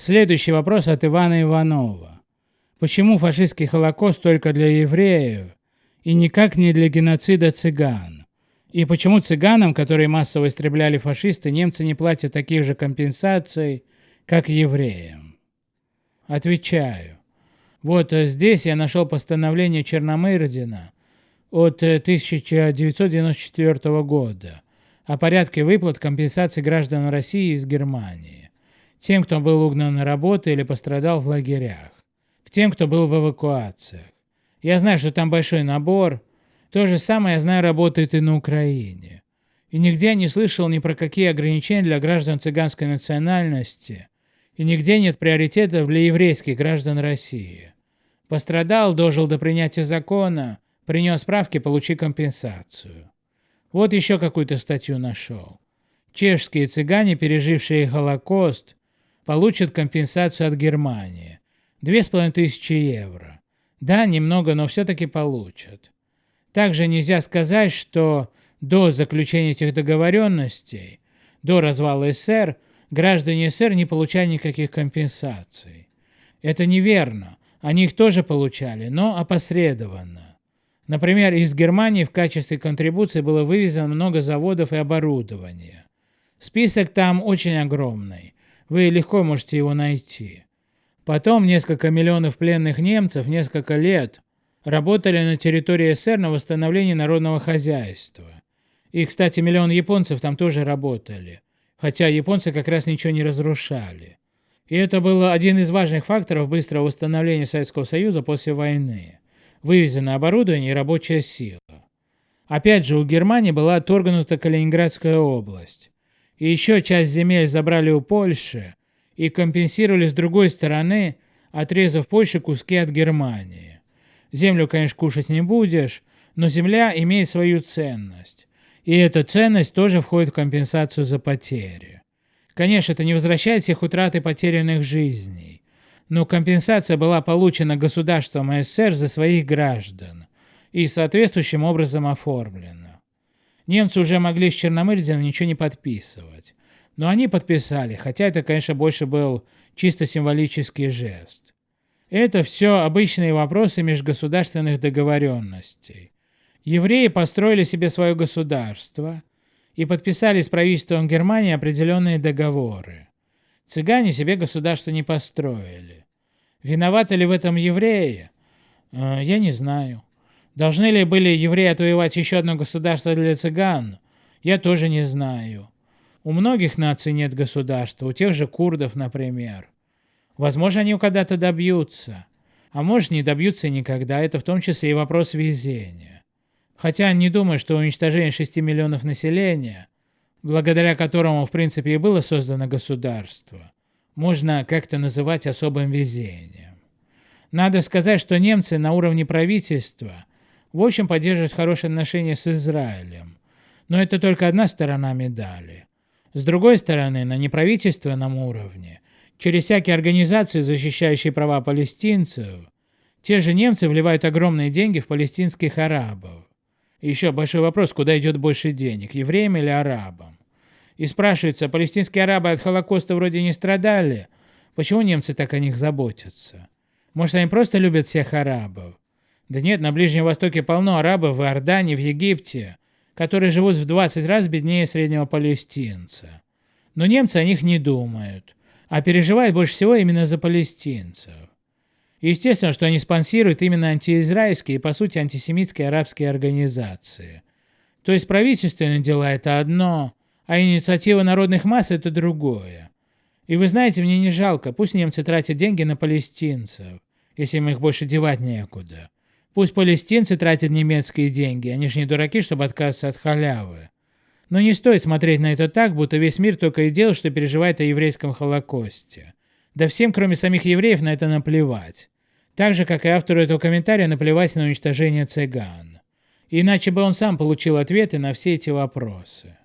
Следующий вопрос от Ивана Иванова. Почему фашистский Холокост только для евреев и никак не для геноцида цыган? И почему цыганам, которые массово истребляли фашисты, немцы не платят таких же компенсаций, как евреям? Отвечаю. Вот э, здесь я нашел постановление Черномырдина от 1994 э, года о порядке выплат компенсаций граждан России из Германии тем, кто был угнан на работу или пострадал в лагерях, к тем, кто был в эвакуациях. Я знаю, что там большой набор. То же самое, я знаю, работает и на Украине. И нигде не слышал ни про какие ограничения для граждан цыганской национальности, и нигде нет приоритетов для еврейских граждан России. Пострадал, дожил до принятия закона, принес справки, получи компенсацию. Вот еще какую-то статью нашел. Чешские цыгане, пережившие Холокост, получат компенсацию от Германии. Две с половиной тысячи евро. Да, немного, но все-таки получат. Также нельзя сказать, что до заключения этих договоренностей, до развала СССР, граждане СССР не получали никаких компенсаций. Это неверно. Они их тоже получали, но опосредованно. Например, из Германии в качестве контрибуции было вывезено много заводов и оборудования. Список там очень огромный. Вы легко можете его найти. Потом несколько миллионов пленных немцев несколько лет работали на территории СССР на восстановлении народного хозяйства. И, кстати, миллион японцев там тоже работали, хотя японцы как раз ничего не разрушали. И это был один из важных факторов быстрого восстановления Советского Союза после войны. Вывезенное оборудование и рабочая сила. Опять же, у Германии была отторгнута Калининградская область и еще часть земель забрали у Польши и компенсировали с другой стороны, отрезав Польше куски от Германии. Землю, конечно, кушать не будешь, но земля имеет свою ценность. И эта ценность тоже входит в компенсацию за потери. Конечно, это не возвращает всех утрат и потерянных жизней, но компенсация была получена государством СССР за своих граждан и соответствующим образом оформлена. Немцы уже могли с Черномырдином ничего не подписывать. Но они подписали, хотя это, конечно, больше был чисто символический жест. Это все обычные вопросы межгосударственных договоренностей. Евреи построили себе свое государство и подписали с правительством Германии определенные договоры. Цыгане себе государство не построили. Виноваты ли в этом евреи? Э, я не знаю. Должны ли были евреи отвоевать еще одно государство для цыган? Я тоже не знаю. У многих наций нет государства, у тех же курдов, например. Возможно, они когда-то добьются. А может, не добьются никогда, это в том числе и вопрос везения. Хотя не думаю, что уничтожение 6 миллионов населения, благодаря которому, в принципе, и было создано государство, можно как-то называть особым везением. Надо сказать, что немцы на уровне правительства – в общем, поддерживает хорошие отношения с Израилем. Но это только одна сторона медали. С другой стороны, на неправительственном уровне, через всякие организации, защищающие права палестинцев, те же немцы вливают огромные деньги в палестинских арабов. И еще большой вопрос, куда идет больше денег, евреям или арабам? И спрашивается, палестинские арабы от Холокоста вроде не страдали, почему немцы так о них заботятся? Может, они просто любят всех арабов? Да нет, на Ближнем Востоке полно арабов в Иордании, в Египте, которые живут в 20 раз беднее среднего палестинца. Но немцы о них не думают, а переживают больше всего именно за палестинцев. естественно, что они спонсируют именно антиизраильские и, по сути, антисемитские арабские организации. То есть правительственные дела – это одно, а инициатива народных масс – это другое. И вы знаете, мне не жалко, пусть немцы тратят деньги на палестинцев, если им их больше девать некуда. Пусть палестинцы тратят немецкие деньги, они же не дураки, чтобы отказаться от халявы. Но не стоит смотреть на это так, будто весь мир только и делает, что переживает о еврейском Холокосте. Да всем, кроме самих евреев, на это наплевать. Так же, как и автору этого комментария наплевать на уничтожение цыган. Иначе бы он сам получил ответы на все эти вопросы.